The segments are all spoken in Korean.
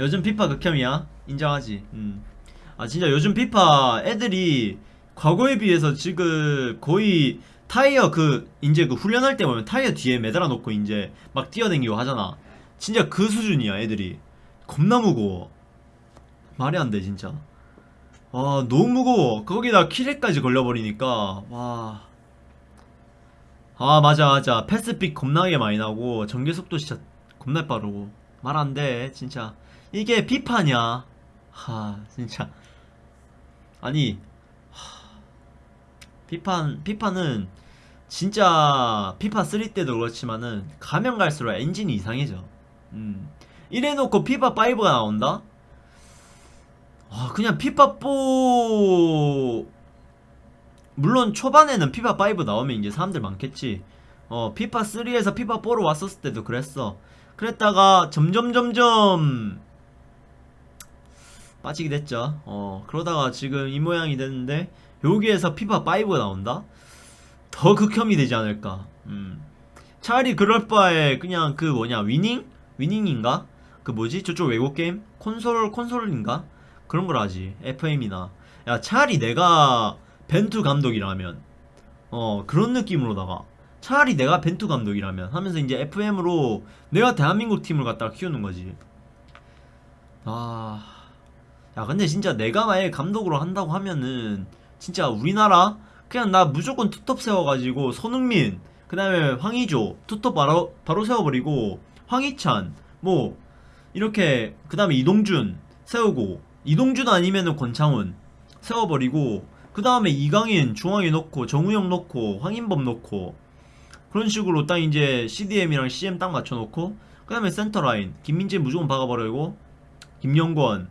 요즘 피파 극혐이야. 인정하지? 음. 아 진짜 요즘 피파 애들이 과거에 비해서 지금 거의 타이어 그 이제 그 훈련할 때 보면 타이어 뒤에 매달아 놓고 이제 막 뛰어댕기고 하잖아. 진짜 그 수준이야 애들이. 겁나 무거워. 말이 안 돼 진짜. 아 너무 무거워. 거기다 키렉까지 걸려버리니까. 와. 아 맞아 맞아. 패스픽 겁나게 많이 나고 전개속도 진짜 겁나 빠르고 말 안 돼 진짜. 이게 피파냐 하 진짜. 아니 하, 피파 피파는 진짜 피파 3 때도 그렇지만은 가면 갈수록 엔진이 이상해져. 음. 이래놓고 피파 5가 나온다? 아 그냥 피파 4 물론 초반에는 피파 5 나오면 이제 사람들 많겠지 어 피파 3에서 피파 4로 왔었을 때도 그랬어. 그랬다가 점점 점점 빠지게 됐죠. 어 그러다가 지금 이 모양이 됐는데 여기에서 피파 5가 나온다? 더 극혐이 되지 않을까? 음. 차라리 그럴 바에 그냥 그 뭐냐 위닝? 위닝인가? 그 뭐지? 저쪽 외국 게임? 콘솔 콘솔인가? 그런 걸 하지. FM이나. 야 차라리 내가 벤투 감독이라면. 어 그런 느낌으로다가 차라리 내가 벤투 감독이라면 하면서 이제 FM으로 내가 대한민국 팀을 갖다가 키우는 거지. 아, 야 근데 진짜 내가 만약에 감독으로 한다고 하면은 진짜 우리나라 그냥 나 무조건 투톱 세워가지고 손흥민 그 다음에 황의조 투톱 바로 바로 세워버리고 황희찬 뭐 이렇게 그 다음에 이동준 세우고 이동준 아니면은 권창훈 세워버리고 그 다음에 이강인 중앙에 놓고 정우영 놓고 황인범 놓고 그런 식으로 딱 이제 CDM이랑 CM 딱 맞춰놓고 그 다음에 센터라인 김민재 무조건 박아버리고 김영권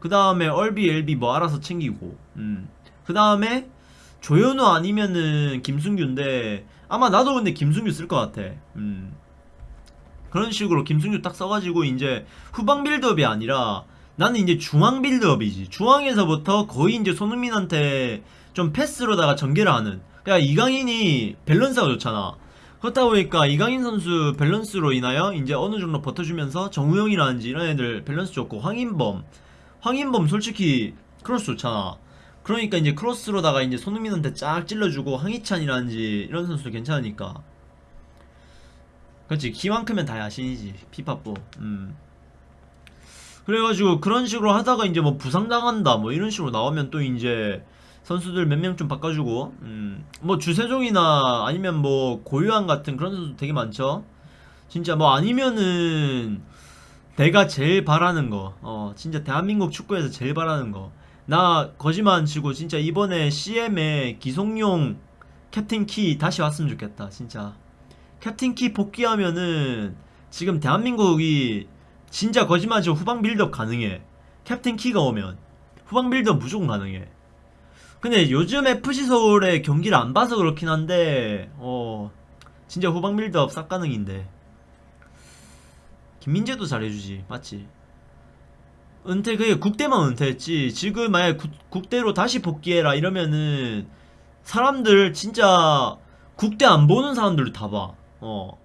그 다음에 얼비 엘비 뭐 알아서 챙기고 음. 그 다음에 조현우 아니면은 김승규인데 아마 나도 근데 김승규 쓸 것 같아 음. 그런 식으로 김승규 딱 써가지고 이제 후방 build-up이 아니라 나는 이제 중앙 build-up이지 중앙에서부터 거의 이제 손흥민한테 좀 패스로다가 전개를 하는 그러니까 이강인이 밸런스가 좋잖아 그렇다 보니까 이강인 선수 밸런스로 인하여 이제 어느 정도 버텨주면서 정우영이라든지 이런 애들 밸런스 좋고 황인범 황인범 솔직히 크로스 좋잖아. 그러니까 이제 크로스로다가 이제 손흥민한테 쫙 찔러주고 황희찬이라든지 이런 선수도 괜찮으니까. 그렇지. 키만큼은 다 야신이지. 피파뽀. 음. 그래가지고 그런 식으로 하다가 이제 뭐 부상당한다 뭐 이런 식으로 나오면 또 이제 선수들 몇 명 좀 바꿔주고 음 뭐 주세종이나 아니면 뭐 고유한 같은 그런 선수 되게 많죠. 진짜 뭐 아니면은 내가 제일 바라는 거 어 진짜 대한민국 축구에서 제일 바라는 거 나 거짓말 안 치고 진짜 이번에 CM에 기성용 캡틴 기 다시 왔으면 좋겠다 진짜. 캡틴 기 복귀하면은 지금 대한민국이 진짜 거짓말 치고 후방 빌드업 가능해. 캡틴 기가 오면 후방 빌드업 무조건 가능해 근데 요즘 FC 서울의 경기를 안 봐서 그렇긴 한데 어 진짜 후방 빌드업 싹 가능인데. 김민재도 잘해주지 맞지? 은퇴 그게 국대만 은퇴했지. 지금 만약 국, 국대로 다시 복귀해라 이러면은 사람들 진짜 국대 안 보는 사람들도 다봐 어